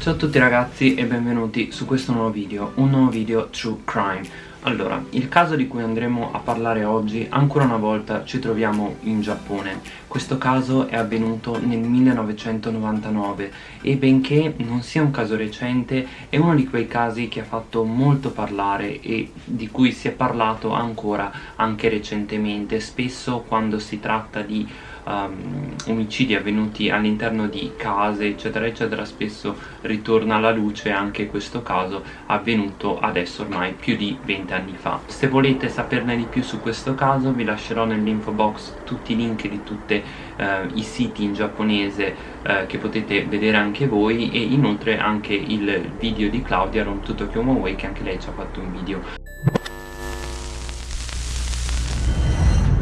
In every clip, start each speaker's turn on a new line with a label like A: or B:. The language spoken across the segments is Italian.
A: Ciao a tutti ragazzi e benvenuti su questo nuovo video, un nuovo video True Crime allora, il caso di cui andremo a parlare oggi, ancora una volta ci troviamo in Giappone. Questo caso è avvenuto nel 1999 e benché non sia un caso recente, è uno di quei casi che ha fatto molto parlare e di cui si è parlato ancora anche recentemente, spesso quando si tratta di um, omicidi avvenuti all'interno di case eccetera eccetera spesso ritorna alla luce anche questo caso avvenuto adesso ormai più di 20 anni fa. Se volete saperne di più su questo caso vi lascerò nell'info box tutti i link di tutti uh, i siti in giapponese uh, che potete vedere anche voi e inoltre anche il video di Claudia Ron Tokyo Way che anche lei ci ha fatto un video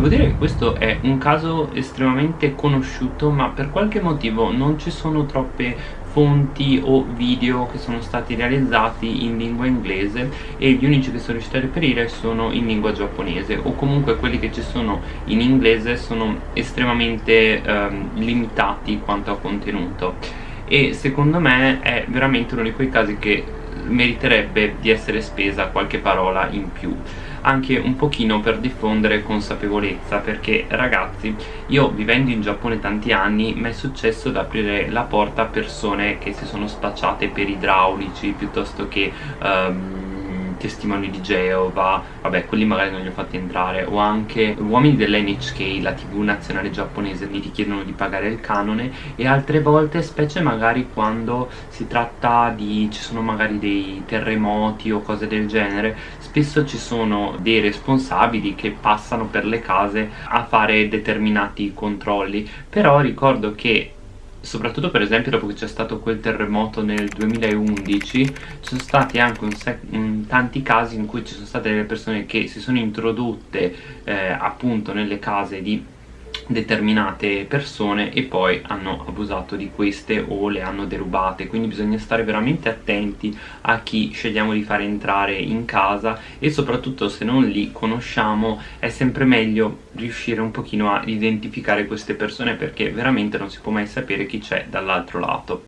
A: Devo dire che questo è un caso estremamente conosciuto ma per qualche motivo non ci sono troppe fonti o video che sono stati realizzati in lingua inglese e gli unici che sono riusciti a reperire sono in lingua giapponese o comunque quelli che ci sono in inglese sono estremamente ehm, limitati quanto a contenuto. E secondo me è veramente uno di quei casi che meriterebbe di essere spesa qualche parola in più anche un pochino per diffondere consapevolezza perché ragazzi io vivendo in Giappone tanti anni mi è successo di aprire la porta a persone che si sono spacciate per idraulici piuttosto che um, testimoni di Geova, vabbè quelli magari non li ho fatti entrare, o anche uomini dell'NHK, la tv nazionale giapponese, mi richiedono di pagare il canone. E altre volte, specie magari quando si tratta di, ci sono magari dei terremoti o cose del genere, spesso ci sono dei responsabili che passano per le case a fare determinati controlli, però ricordo che soprattutto per esempio dopo che c'è stato quel terremoto nel 2011 ci sono stati anche un tanti casi in cui ci sono state delle persone che si sono introdotte eh, appunto nelle case di determinate persone e poi hanno abusato di queste o le hanno derubate. Quindi bisogna stare veramente attenti a chi scegliamo di fare entrare in casa e soprattutto se non li conosciamo è sempre meglio riuscire un pochino a identificare queste persone perché veramente non si può mai sapere chi c'è dall'altro lato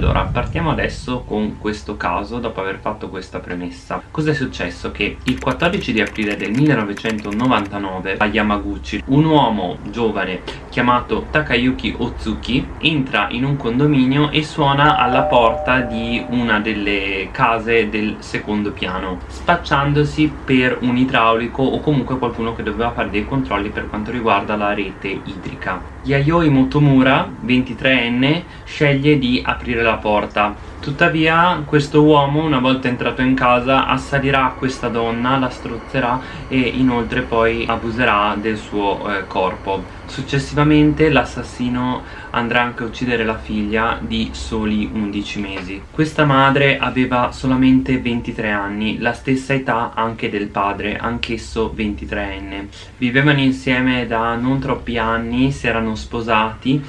A: Allora, partiamo adesso con questo caso dopo aver fatto questa premessa. Cos'è successo? Che il 14 di aprile del 1999 a Yamaguchi un uomo giovane chiamato Takayuki Otsuki entra in un condominio e suona alla porta di una delle case del secondo piano spacciandosi per un idraulico o comunque qualcuno che doveva fare dei controlli per quanto riguarda la rete idrica. Yayoi Motomura, 23enne, sceglie di aprire aprire la porta Tuttavia questo uomo una volta entrato in casa assalirà questa donna, la strozzerà e inoltre poi abuserà del suo eh, corpo. Successivamente l'assassino andrà anche a uccidere la figlia di soli 11 mesi. Questa madre aveva solamente 23 anni, la stessa età anche del padre, anch'esso 23enne. Vivevano insieme da non troppi anni, si erano sposati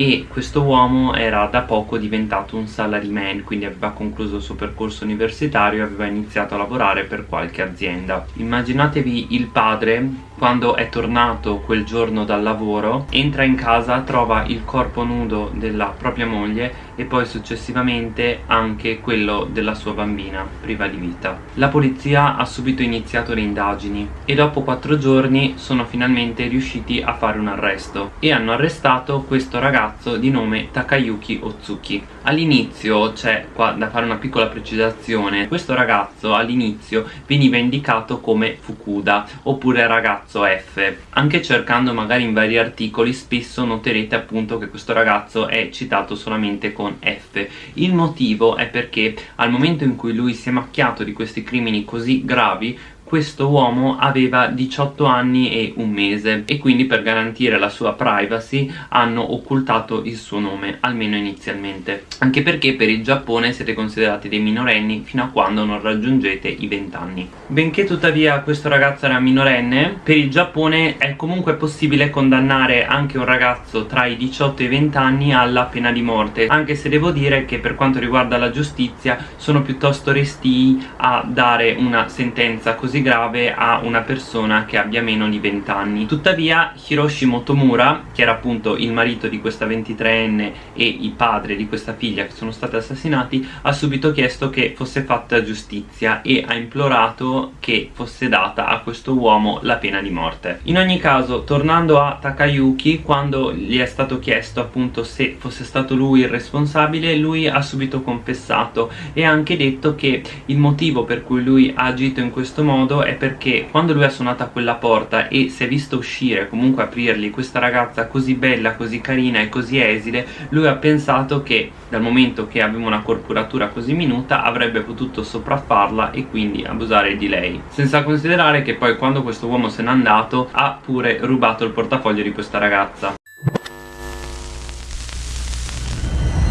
A: e questo uomo era da poco diventato un salaryman quindi aveva concluso il suo percorso universitario e aveva iniziato a lavorare per qualche azienda. Immaginatevi il padre quando è tornato quel giorno dal lavoro entra in casa, trova il corpo nudo della propria moglie e poi successivamente anche quello della sua bambina priva di vita. La polizia ha subito iniziato le indagini e dopo quattro giorni sono finalmente riusciti a fare un arresto e hanno arrestato questo ragazzo di nome Takayuki Otsuki all'inizio c'è qua da fare una piccola precisazione. Questo ragazzo all'inizio veniva indicato come Fukuda oppure ragazzo F. Anche cercando magari in vari articoli spesso noterete appunto che questo ragazzo è citato solamente con F. Il motivo è perché al momento in cui lui si è macchiato di questi crimini così gravi questo uomo aveva 18 anni e un mese e quindi per garantire la sua privacy hanno occultato il suo nome, almeno inizialmente. Anche perché per il Giappone siete considerati dei minorenni fino a quando non raggiungete i 20 anni. Benché tuttavia questo ragazzo era minorenne, per il Giappone è comunque possibile condannare anche un ragazzo tra i 18 e i 20 anni alla pena di morte, anche se devo dire che per quanto riguarda la giustizia sono piuttosto restii a dare una sentenza così grave a una persona che abbia meno di 20 anni tuttavia Hiroshi Motomura che era appunto il marito di questa 23enne e il padre di questa figlia che sono stati assassinati ha subito chiesto che fosse fatta giustizia e ha implorato che fosse data a questo uomo la pena di morte. In ogni caso tornando a Takayuki quando gli è stato chiesto appunto se fosse stato lui il responsabile lui ha subito confessato e ha anche detto che il motivo per cui lui ha agito in questo modo è perché quando lui ha suonato a quella porta e si è visto uscire comunque aprirgli questa ragazza così bella, così carina e così esile lui ha pensato che dal momento che aveva una corporatura così minuta avrebbe potuto sopraffarla e quindi abusare di lei. Senza considerare che poi quando questo uomo se n'è andato ha pure rubato il portafoglio di questa ragazza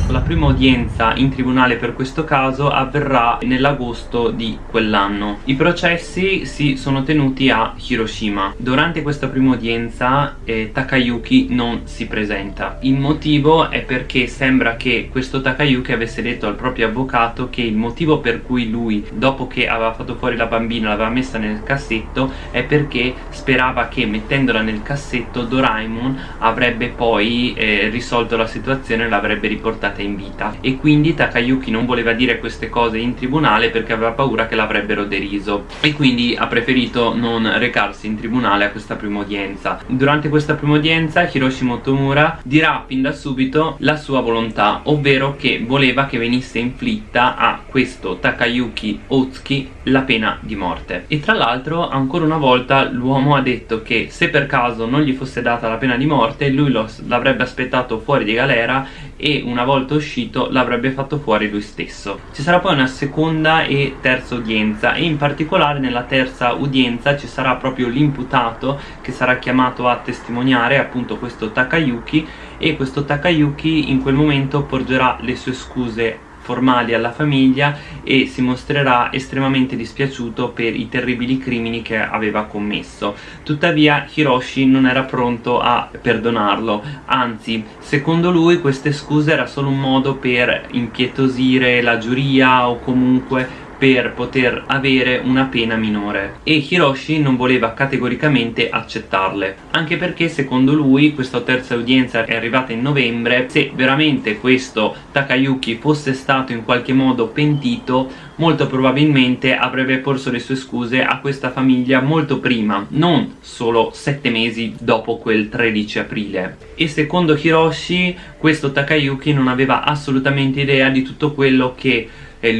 A: La prima udienza in tribunale per questo caso avverrà nell'agosto di quell'anno. I processi si sono tenuti a Hiroshima. Durante questa prima udienza eh, Takayuki non si presenta. Il motivo è perché sembra che questo Takayuki avesse detto al proprio avvocato che il motivo per cui lui, dopo che aveva fatto fuori la bambina, l'aveva messa nel cassetto è perché sperava che mettendola nel cassetto Doraemon avrebbe poi eh, risolto la situazione e l'avrebbe riportata rimasta in vita. E quindi Takayuki non voleva dire queste cose in tribunale perché aveva paura che l'avrebbero deriso. E quindi ha preferito non recarsi in tribunale a questa prima udienza durante questa prima udienza Hiroshi Motomura dirà fin da subito la sua volontà ovvero che voleva che venisse inflitta a questo Takayuki Otsuki la pena di morte. E tra l'altro ancora una volta l'uomo ha detto che se per caso non gli fosse data la pena di morte lui l'avrebbe aspettato fuori di galera e una volta uscito l'avrebbe fatto fuori lui stesso. Ci sarà poi una seconda e terza udienza e in particolare nella terza udienza ci sarà proprio l'imputato che sarà chiamato a testimoniare appunto questo Takayuki e questo Takayuki in quel momento porgerà le sue scuse formali alla famiglia e si mostrerà estremamente dispiaciuto per i terribili crimini che aveva commesso. Tuttavia Hiroshi non era pronto a perdonarlo. Anzi secondo lui queste scuse era solo un modo per impietosire la giuria o comunque per poter avere una pena minore. E Hiroshi non voleva categoricamente accettarle anche perché secondo lui questa terza udienza è arrivata in novembre. Se veramente questo Takayuki fosse stato in qualche modo pentito molto probabilmente avrebbe porso le sue scuse a questa famiglia molto prima non solo sette mesi dopo quel 13 aprile. E secondo Hiroshi questo Takayuki non aveva assolutamente idea di tutto quello che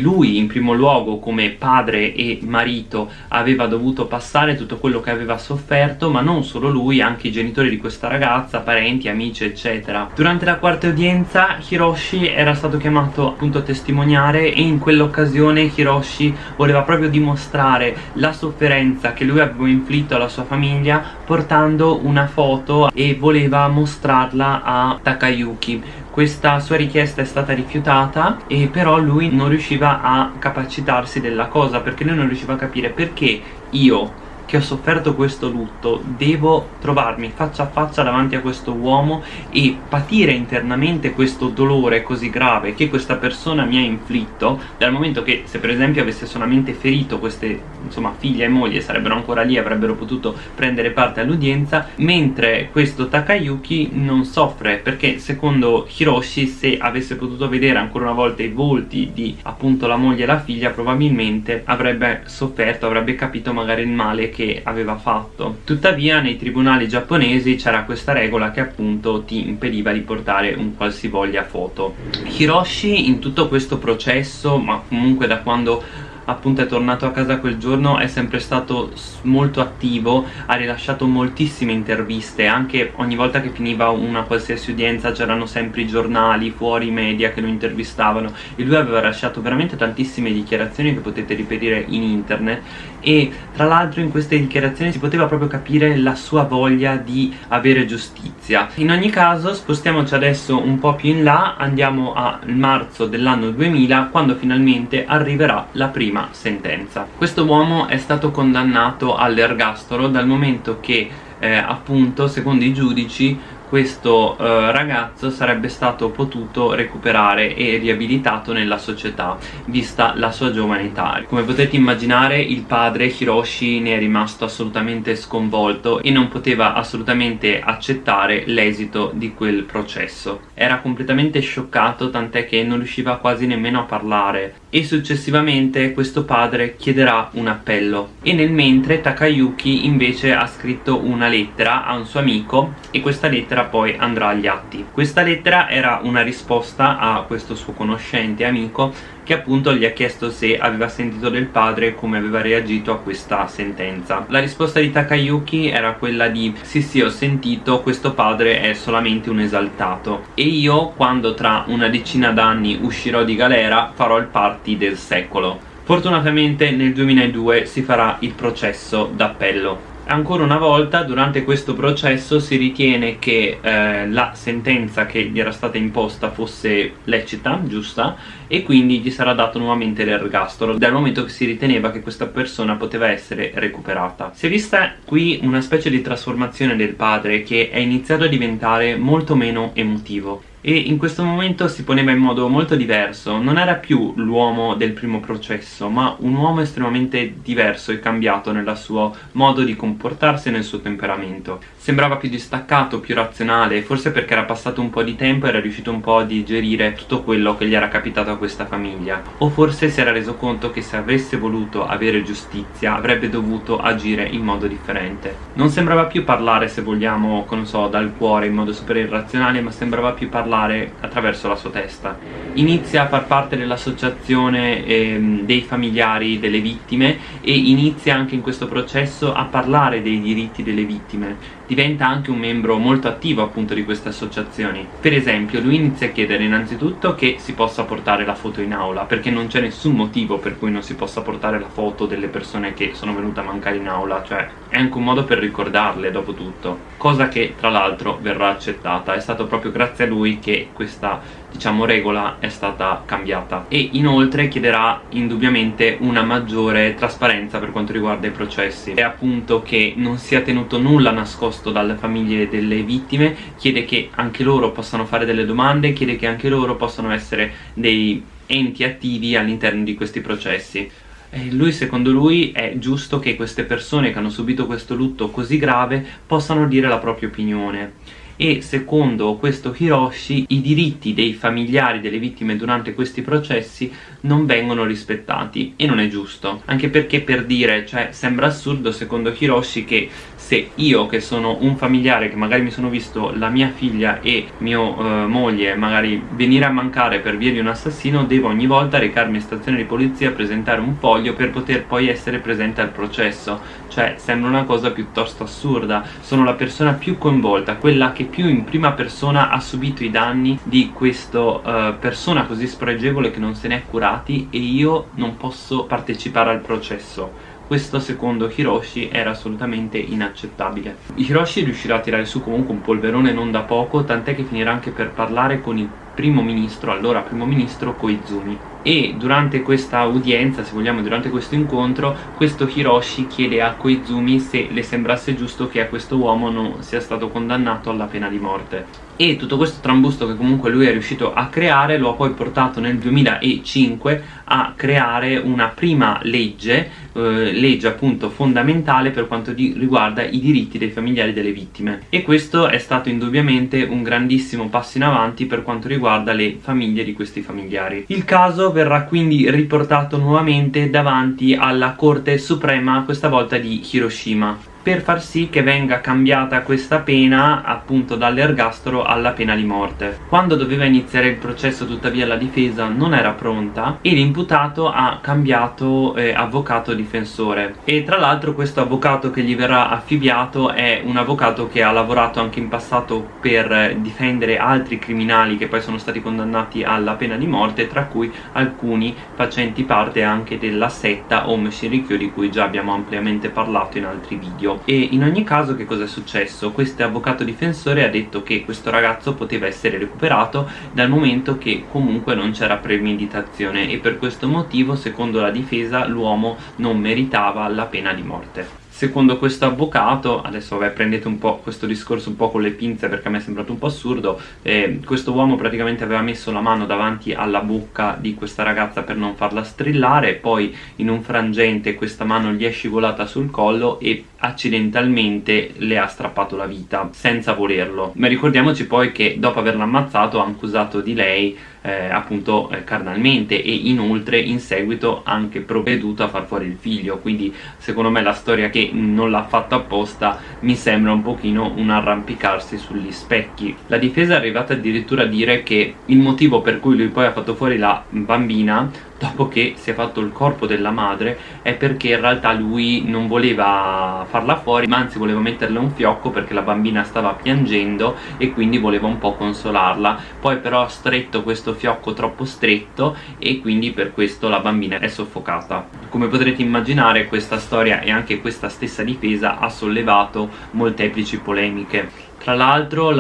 A: lui in primo luogo come padre e marito aveva dovuto passare tutto quello che aveva sofferto ma non solo lui, anche i genitori di questa ragazza, parenti, amici eccetera. Durante la quarta udienza Hiroshi era stato chiamato appunto a testimoniare e in quell'occasione Hiroshi voleva proprio dimostrare la sofferenza che lui aveva inflitto alla sua famiglia portando una foto e voleva mostrarla a Takayuki questa sua richiesta è stata rifiutata e però lui non riusciva a capacitarsi della cosa perché lui non riusciva a capire perché io che ho sofferto questo lutto devo trovarmi faccia a faccia davanti a questo uomo e patire internamente questo dolore così grave che questa persona mi ha inflitto dal momento che se per esempio avesse solamente ferito queste insomma figlia e moglie sarebbero ancora lì avrebbero potuto prendere parte all'udienza mentre questo Takayuki non soffre perché secondo Hiroshi se avesse potuto vedere ancora una volta i volti di appunto la moglie e la figlia probabilmente avrebbe sofferto avrebbe capito magari il male che che aveva fatto. Tuttavia nei tribunali giapponesi c'era questa regola che appunto ti impediva di portare un qualsivoglia foto. Hiroshi in tutto questo processo ma comunque da quando appunto è tornato a casa quel giorno è sempre stato molto attivo ha rilasciato moltissime interviste anche ogni volta che finiva una qualsiasi udienza c'erano sempre i giornali fuori i media che lo intervistavano e lui aveva lasciato veramente tantissime dichiarazioni che potete riperire in internet e tra l'altro in queste dichiarazioni si poteva proprio capire la sua voglia di avere giustizia. In ogni caso spostiamoci adesso un po' più in là andiamo al marzo dell'anno 2000 quando finalmente arriverà la prima prima sentenza. Questo uomo è stato condannato all'ergastolo dal momento che eh, appunto secondo i giudici questo eh, ragazzo sarebbe stato potuto recuperare e riabilitato nella società vista la sua giovane età. Come potete immaginare il padre Hiroshi ne è rimasto assolutamente sconvolto e non poteva assolutamente accettare l'esito di quel processo. Era completamente scioccato tant'è che non riusciva quasi nemmeno a parlare. E successivamente questo padre chiederà un appello. E nel mentre Takayuki invece ha scritto una lettera a un suo amico e questa lettera poi andrà agli atti. Questa lettera era una risposta a questo suo conoscente amico che appunto gli ha chiesto se aveva sentito del padre e come aveva reagito a questa sentenza. La risposta di Takayuki era quella di sì sì ho sentito questo padre è solamente un esaltato. E io quando tra una decina d'anni uscirò di galera farò il party del secolo. Fortunatamente nel 2002 si farà il processo d'appello ancora una volta durante questo processo si ritiene che eh, la sentenza che gli era stata imposta fosse lecita, giusta e quindi gli sarà dato nuovamente l'ergastolo dal momento che si riteneva che questa persona poteva essere recuperata. Si è vista qui una specie di trasformazione del padre che è iniziato a diventare molto meno emotivo e in questo momento si poneva in modo molto diverso. Non era più l'uomo del primo processo ma un uomo estremamente diverso e cambiato nel suo modo di comportarsi e nel suo temperamento. Sembrava più distaccato, più razionale forse perché era passato un po' di tempo e era riuscito un po' a digerire tutto quello che gli era capitato a questa famiglia. O forse si era reso conto che se avesse voluto avere giustizia avrebbe dovuto agire in modo differente. Non sembrava più parlare se vogliamo, non so, dal cuore in modo super irrazionale ma sembrava più parlare parlare attraverso la sua testa. Inizia a far parte dell'associazione ehm, dei familiari delle vittime e inizia anche in questo processo a parlare dei diritti delle vittime diventa anche un membro molto attivo appunto di queste associazioni. Per esempio lui inizia a chiedere innanzitutto che si possa portare la foto in aula perché non c'è nessun motivo per cui non si possa portare la foto delle persone che sono venute a mancare in aula cioè è anche un modo per ricordarle dopo tutto cosa che tra l'altro verrà accettata. È stato proprio grazie a lui che questa diciamo regola è stata cambiata. E inoltre chiederà indubbiamente una maggiore trasparenza per quanto riguarda i processi. E appunto che non sia tenuto nulla nascosto dalle famiglie delle vittime chiede che anche loro possano fare delle domande chiede che anche loro possano essere dei enti attivi all'interno di questi processi. E lui secondo lui è giusto che queste persone che hanno subito questo lutto così grave possano dire la propria opinione. E secondo questo Hiroshi i diritti dei familiari delle vittime durante questi processi non vengono rispettati e non è giusto. Anche perché per dire, cioè sembra assurdo secondo Hiroshi che se io che sono un familiare che magari mi sono visto la mia figlia e mia eh, moglie magari venire a mancare per via di un assassino devo ogni volta recarmi in stazione di polizia presentare un foglio per poter poi essere presente al processo. Cioè sembra una cosa piuttosto assurda. Sono la persona più coinvolta quella che più in prima persona ha subito i danni di questa eh, persona così spregevole che non se ne è curati e io non posso partecipare al processo. Questo secondo Hiroshi era assolutamente inaccettabile. Hiroshi riuscirà a tirare su comunque un polverone non da poco, tant'è che finirà anche per parlare con il primo ministro, allora primo ministro Koizumi. E durante questa udienza, se vogliamo durante questo incontro, questo Hiroshi chiede a Koizumi se le sembrasse giusto che a questo uomo non sia stato condannato alla pena di morte e tutto questo trambusto che comunque lui è riuscito a creare lo ha poi portato nel 2005 a creare una prima legge, eh, legge appunto fondamentale per quanto riguarda i diritti dei familiari delle vittime e questo è stato indubbiamente un grandissimo passo in avanti per quanto riguarda le famiglie di questi familiari. Il caso verrà quindi riportato nuovamente davanti alla Corte Suprema, questa volta di Hiroshima per far sì che venga cambiata questa pena appunto dall'ergastolo alla pena di morte. Quando doveva iniziare il processo tuttavia la difesa non era pronta e l'imputato ha cambiato eh, avvocato difensore e tra l'altro questo avvocato che gli verrà affibbiato è un avvocato che ha lavorato anche in passato per difendere altri criminali che poi sono stati condannati alla pena di morte tra cui alcuni facenti parte anche della setta Om Shinrikyo di cui già abbiamo ampiamente parlato in altri video e in ogni caso che cosa è successo? Questo avvocato difensore ha detto che questo ragazzo poteva essere recuperato dal momento che comunque non c'era premeditazione e per questo motivo secondo la difesa l'uomo non meritava la pena di morte secondo questo avvocato adesso vabbè prendete un po' questo discorso un po' con le pinze perché a me è sembrato un po' assurdo eh, questo uomo praticamente aveva messo la mano davanti alla bocca di questa ragazza per non farla strillare poi in un frangente questa mano gli è scivolata sul collo e accidentalmente le ha strappato la vita senza volerlo. Ma ricordiamoci poi che dopo averla ammazzato ha accusato di lei eh, appunto eh, carnalmente e inoltre in seguito anche provveduto a far fuori il figlio. Quindi secondo me la storia che non l'ha fatto apposta mi sembra un pochino un arrampicarsi sugli specchi. La difesa è arrivata addirittura a dire che il motivo per cui lui poi ha fatto fuori la bambina dopo che si è fatto il corpo della madre è perché in realtà lui non voleva farla fuori ma anzi voleva metterle un fiocco perché la bambina stava piangendo e quindi voleva un po' consolarla. Poi però ha stretto questo fiocco troppo stretto e quindi per questo la bambina è soffocata. Come potrete immaginare questa storia e anche questa stessa difesa ha sollevato molteplici polemiche tra l'altro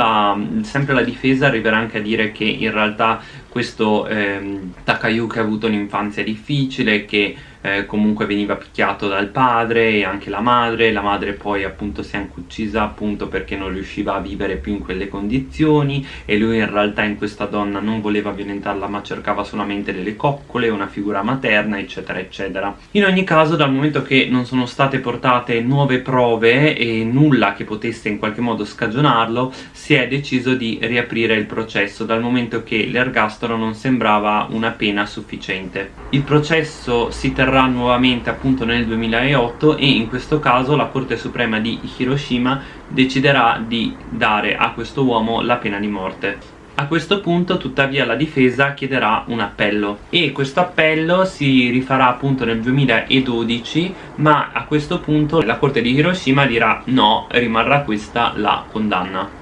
A: sempre la difesa arriverà anche a dire che in realtà questo ehm, Takayuki ha avuto un'infanzia difficile, che eh, comunque veniva picchiato dal padre e anche la madre, la madre poi appunto si è anche uccisa appunto perché non riusciva a vivere più in quelle condizioni e lui in realtà in questa donna non voleva violentarla ma cercava solamente delle coccole, una figura materna eccetera eccetera. In ogni caso dal momento che non sono state portate nuove prove e nulla che potesse in qualche modo scagionarlo si è deciso di riaprire il processo dal momento che l'ergastolo non sembrava una pena sufficiente. Il processo si terrà avverrà nuovamente appunto nel 2008 e in questo caso la Corte Suprema di Hiroshima deciderà di dare a questo uomo la pena di morte. A questo punto tuttavia la difesa chiederà un appello e questo appello si rifarà appunto nel 2012 ma a questo punto la corte di Hiroshima dirà no, rimarrà questa la condanna.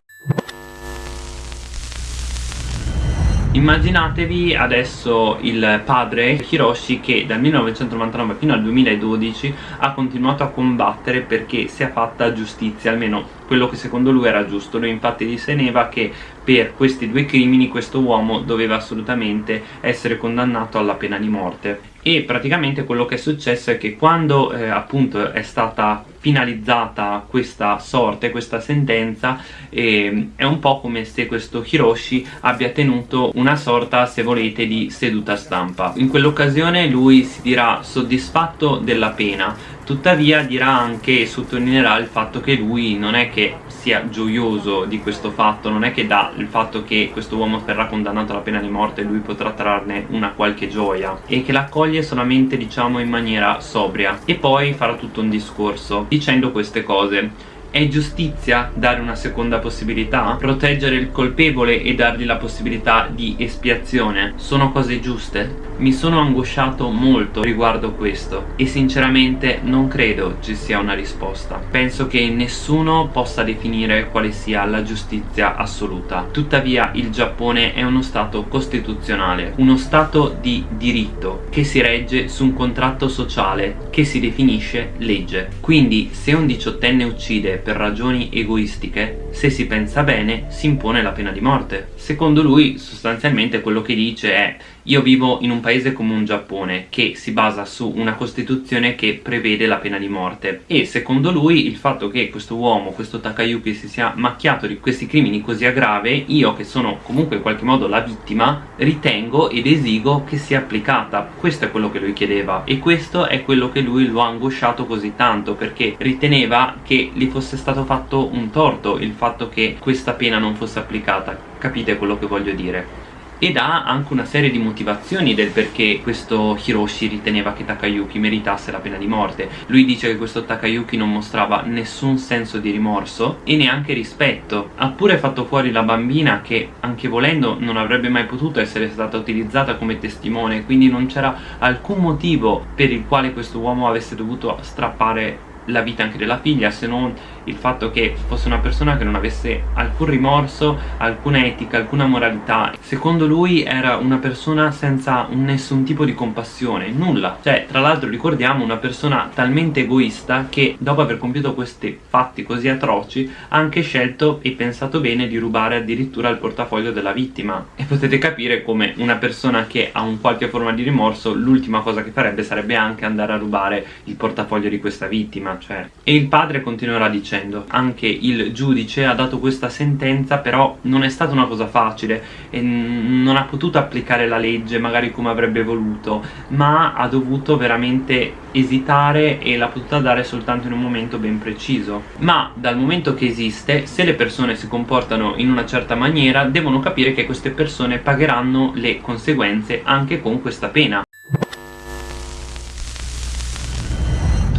A: Immaginatevi adesso il padre Hiroshi che dal 1999 fino al 2012 ha continuato a combattere perché sia fatta giustizia, almeno quello che secondo lui era giusto. Lui infatti riteneva che per questi due crimini questo uomo doveva assolutamente essere condannato alla pena di morte e praticamente quello che è successo è che quando eh, appunto è stata finalizzata questa sorte, questa sentenza eh, è un po' come se questo Hiroshi abbia tenuto una sorta se volete di seduta stampa. In quell'occasione lui si dirà soddisfatto della pena tuttavia dirà anche e sottolineerà il fatto che lui non è che sia gioioso di questo fatto non è che dà il fatto che questo uomo verrà condannato alla pena di morte e lui potrà trarne una qualche gioia e che l'accoglie solamente diciamo in maniera sobria e poi farà tutto un discorso dicendo queste cose è giustizia dare una seconda possibilità? Proteggere il colpevole e dargli la possibilità di espiazione? Sono cose giuste? Mi sono angosciato molto riguardo questo e sinceramente non credo ci sia una risposta. Penso che nessuno possa definire quale sia la giustizia assoluta. Tuttavia il Giappone è uno stato costituzionale, uno stato di diritto che si regge su un contratto sociale che si definisce legge. Quindi se un diciottenne uccide per ragioni egoistiche, se si pensa bene si impone la pena di morte. Secondo lui sostanzialmente quello che dice è io vivo in un paese come un Giappone che si basa su una costituzione che prevede la pena di morte. E secondo lui il fatto che questo uomo, questo Takayuki si sia macchiato di questi crimini così a io che sono comunque in qualche modo la vittima ritengo ed esigo che sia applicata. Questo è quello che lui chiedeva. E questo è quello che lui lo ha angosciato così tanto perché riteneva che gli fosse stato fatto un torto il fatto che questa pena non fosse applicata. Capite quello che voglio dire? Ed ha anche una serie di motivazioni del perché questo Hiroshi riteneva che Takayuki meritasse la pena di morte. Lui dice che questo Takayuki non mostrava nessun senso di rimorso e neanche rispetto. Ha pure fatto fuori la bambina che anche volendo non avrebbe mai potuto essere stata utilizzata come testimone quindi non c'era alcun motivo per il quale questo uomo avesse dovuto strappare la vita anche della figlia se non il fatto che fosse una persona che non avesse alcun rimorso, alcuna etica, alcuna moralità. Secondo lui era una persona senza nessun tipo di compassione, nulla. Cioè tra l'altro ricordiamo una persona talmente egoista che dopo aver compiuto questi fatti così atroci ha anche scelto e pensato bene di rubare addirittura il portafoglio della vittima. E potete capire come una persona che ha un qualche forma di rimorso l'ultima cosa che farebbe sarebbe anche andare a rubare il portafoglio di questa vittima cioè. e il padre continuerà dicendo anche il giudice ha dato questa sentenza però non è stata una cosa facile e non ha potuto applicare la legge magari come avrebbe voluto ma ha dovuto veramente esitare e l'ha potuta dare soltanto in un momento ben preciso. Ma dal momento che esiste se le persone si comportano in una certa maniera devono capire che queste persone pagheranno le conseguenze anche con questa pena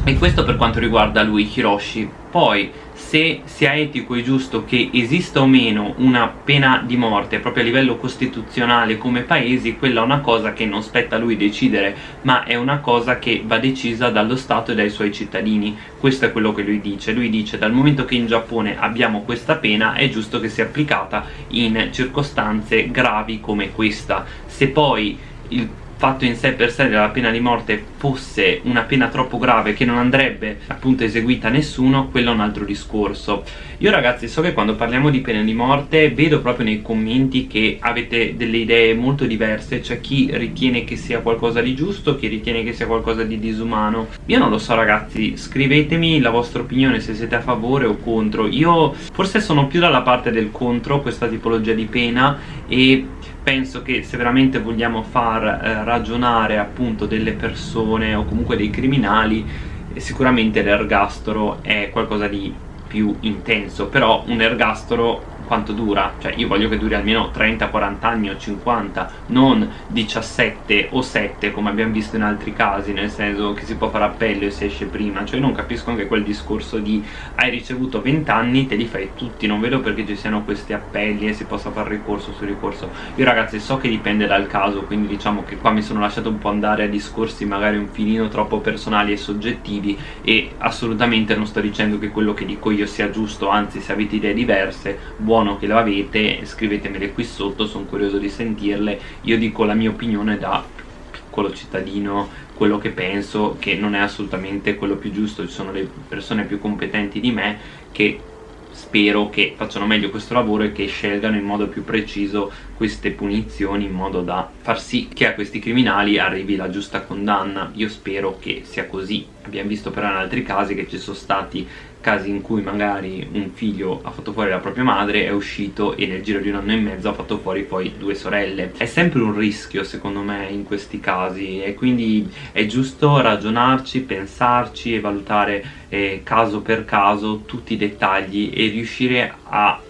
A: e questo per quanto riguarda lui Hiroshi. Poi se sia etico e giusto che esista o meno una pena di morte proprio a livello costituzionale come paesi quella è una cosa che non spetta a lui decidere ma è una cosa che va decisa dallo Stato e dai suoi cittadini. Questo è quello che lui dice. Lui dice dal momento che in Giappone abbiamo questa pena è giusto che sia applicata in circostanze gravi come questa. Se poi il fatto in sé per sé della pena di morte fosse una pena troppo grave che non andrebbe appunto eseguita a nessuno, quello è un altro discorso. Io ragazzi so che quando parliamo di pena di morte vedo proprio nei commenti che avete delle idee molto diverse, c'è chi ritiene che sia qualcosa di giusto, chi ritiene che sia qualcosa di disumano. Io non lo so ragazzi, scrivetemi la vostra opinione se siete a favore o contro. Io forse sono più dalla parte del contro questa tipologia di pena e penso che se veramente vogliamo far eh, ragionare appunto delle persone o comunque dei criminali eh, sicuramente l'ergastolo è qualcosa di più intenso però un ergastolo quanto dura, cioè io voglio che duri almeno 30, 40 anni o 50 non 17 o 7 come abbiamo visto in altri casi nel senso che si può fare appello e si esce prima. Cioè non capisco anche quel discorso di hai ricevuto 20 anni, te li fai tutti non vedo perché ci siano questi appelli e si possa fare ricorso su ricorso. Io ragazzi so che dipende dal caso quindi diciamo che qua mi sono lasciato un po' andare a discorsi magari un filino troppo personali e soggettivi e assolutamente non sto dicendo che quello che dico io sia giusto anzi se avete idee diverse buono buono che avete scrivetemele qui sotto sono curioso di sentirle. Io dico la mia opinione da piccolo cittadino quello che penso che non è assolutamente quello più giusto. Ci sono le persone più competenti di me che spero che facciano meglio questo lavoro e che scelgano in modo più preciso queste punizioni in modo da far sì che a questi criminali arrivi la giusta condanna. Io spero che sia così. Abbiamo visto però in altri casi che ci sono stati casi in cui magari un figlio ha fatto fuori la propria madre, è uscito e nel giro di un anno e mezzo ha fatto fuori poi due sorelle. È sempre un rischio secondo me in questi casi e quindi è giusto ragionarci, pensarci e valutare eh, caso per caso tutti i dettagli e riuscire a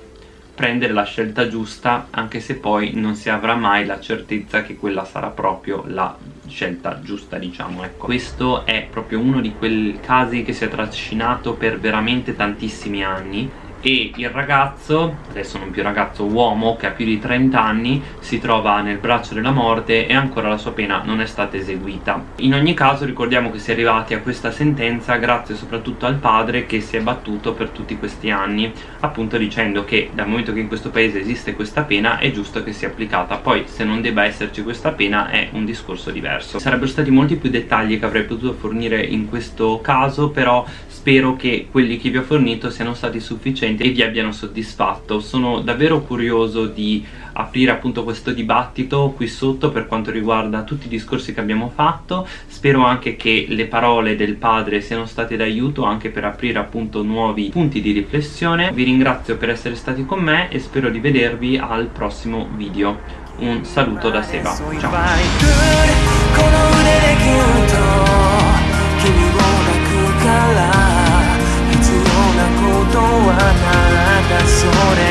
A: prendere la scelta giusta anche se poi non si avrà mai la certezza che quella sarà proprio la scelta giusta diciamo ecco. Questo è proprio uno di quei casi che si è trascinato per veramente tantissimi anni e il ragazzo, adesso non più ragazzo, uomo che ha più di 30 anni si trova nel braccio della morte e ancora la sua pena non è stata eseguita. In ogni caso ricordiamo che si è arrivati a questa sentenza grazie soprattutto al padre che si è battuto per tutti questi anni appunto dicendo che dal momento che in questo paese esiste questa pena è giusto che sia applicata. Poi se non debba esserci questa pena è un discorso diverso. Sarebbero stati molti più dettagli che avrei potuto fornire in questo caso però spero che quelli che vi ho fornito siano stati sufficienti docenti vi abbiano soddisfatto. Sono davvero curioso di aprire appunto questo dibattito qui sotto per quanto riguarda tutti i discorsi che abbiamo fatto. Spero anche che le parole del padre siano state d'aiuto anche per aprire appunto nuovi punti di riflessione. Vi ringrazio per essere stati con me e spero di vedervi al prossimo video. Un saluto da Seba. Ciao. それ